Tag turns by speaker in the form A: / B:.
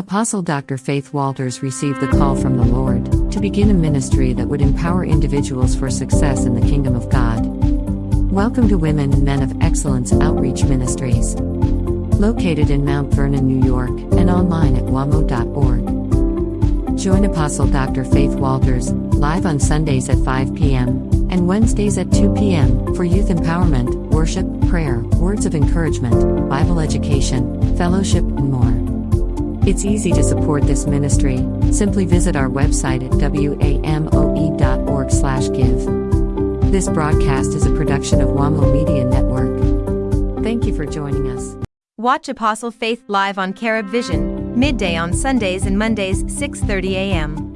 A: Apostle Dr. Faith Walters received the call from the Lord to begin a ministry that would empower individuals for success in the kingdom of God. Welcome to Women and Men of Excellence Outreach Ministries. Located in Mount Vernon, New York, and online at wamo.org. Join Apostle Dr. Faith Walters live on Sundays at 5 p.m. and Wednesdays at 2 p.m. for youth empowerment, worship, prayer, words of encouragement, Bible education, fellowship, and more. It's easy to support this ministry. Simply visit our website at wamo.org/give. This broadcast is a production of WAMO Media Network. Thank you for joining us.
B: Watch Apostle Faith live on Carib Vision, midday on Sundays and Mondays, 6:30 a.m.